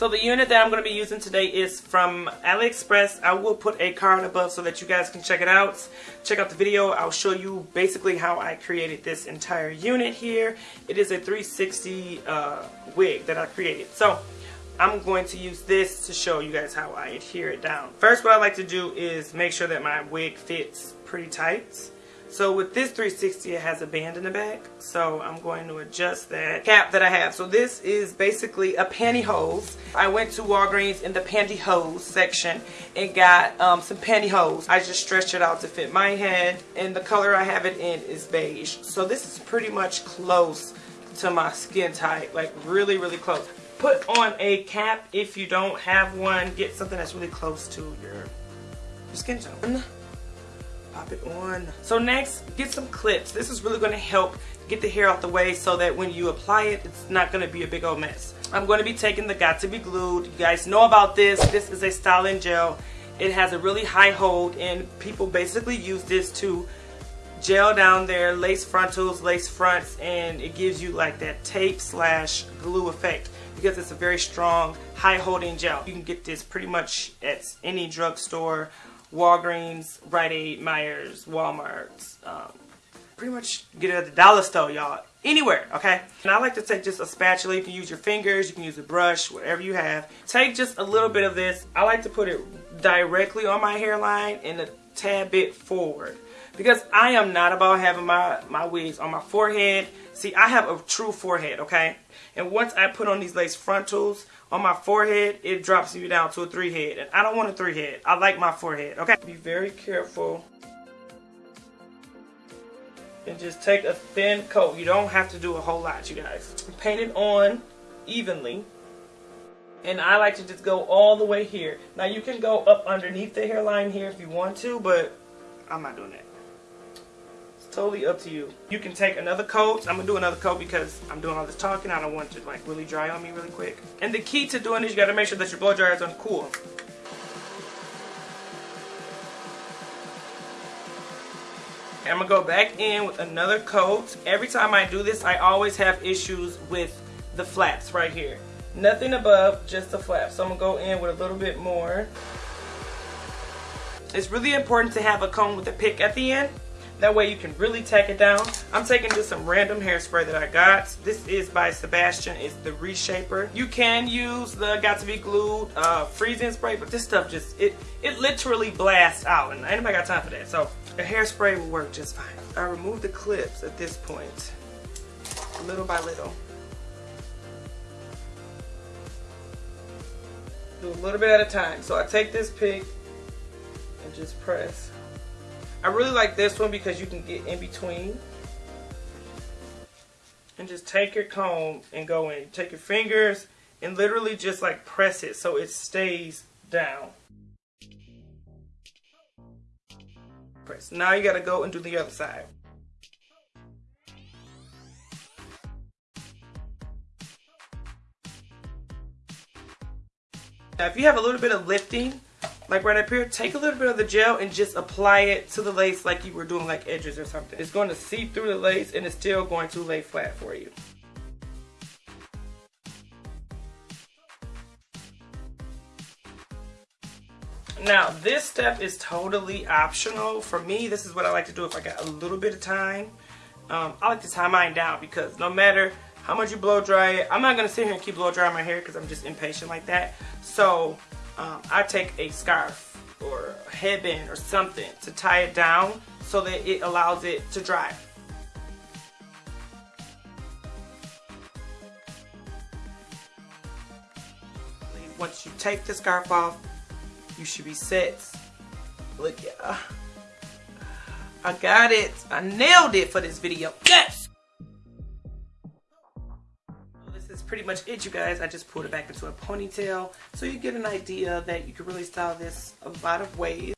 So the unit that I'm going to be using today is from AliExpress. I will put a card above so that you guys can check it out. Check out the video. I'll show you basically how I created this entire unit here. It is a 360 uh, wig that I created. So I'm going to use this to show you guys how I adhere it down. First what I like to do is make sure that my wig fits pretty tight. So with this 360 it has a band in the back so I'm going to adjust that cap that I have. So this is basically a pantyhose. I went to Walgreens in the pantyhose section and got um, some pantyhose. I just stretched it out to fit my head and the color I have it in is beige. So this is pretty much close to my skin type like really really close. Put on a cap if you don't have one. Get something that's really close to your, your skin tone pop it on. So next, get some clips. This is really going to help get the hair out the way so that when you apply it, it's not going to be a big old mess. I'm going to be taking the Got To Be Glued. You guys know about this. This is a styling gel. It has a really high hold and people basically use this to gel down their lace frontals, lace fronts, and it gives you like that tape slash glue effect because it's a very strong, high holding gel. You can get this pretty much at any drugstore Walgreens, Rite Aid, Meijers, Walmart. Um, pretty much get it at the dollar store, y'all. Anywhere, okay? And I like to take just a spatula. You can use your fingers, you can use a brush, whatever you have. Take just a little bit of this. I like to put it directly on my hairline and a tad bit forward. Because I am not about having my, my wigs on my forehead. See, I have a true forehead, okay? And once I put on these lace frontals, on my forehead, it drops you down to a three head. And I don't want a three head. I like my forehead, okay? Be very careful. And just take a thin coat. You don't have to do a whole lot, you guys. Paint it on evenly. And I like to just go all the way here. Now you can go up underneath the hairline here if you want to, but I'm not doing that totally up to you. You can take another coat. I'm to do another coat because I'm doing all this talking. I don't want it to like really dry on me really quick. And the key to doing this, you got to make sure that your blow dryer is on cool. I'm to go back in with another coat. Every time I do this, I always have issues with the flaps right here. Nothing above, just the flaps. So I'm to go in with a little bit more. It's really important to have a comb with a pick at the end that way you can really tack it down. I'm taking just some random hairspray that I got. This is by Sebastian. It's the Reshaper. You can use the Got To Be Glued uh, freezing spray, but this stuff just, it, it literally blasts out. And anybody got time for that. So a hairspray will work just fine. I remove the clips at this point, little by little. Do a little bit at a time. So I take this pick and just press. I really like this one because you can get in between. And just take your comb and go in. Take your fingers and literally just like press it so it stays down. Press. Now you gotta go and do the other side. Now if you have a little bit of lifting, like right up here, take a little bit of the gel and just apply it to the lace like you were doing like edges or something. It's going to seep through the lace and it's still going to lay flat for you. Now, this step is totally optional. For me, this is what I like to do if I got a little bit of time. Um, I like to tie mine down because no matter how much you blow dry it, I'm not going to sit here and keep blow drying my hair because I'm just impatient like that. So um, I take a scarf or a headband or something to tie it down so that it allows it to dry. Once you take the scarf off, you should be set. Look, yeah. I got it. I nailed it for this video. Yes! Pretty much it, you guys. I just pulled it back into a ponytail. So you get an idea that you can really style this a lot of ways.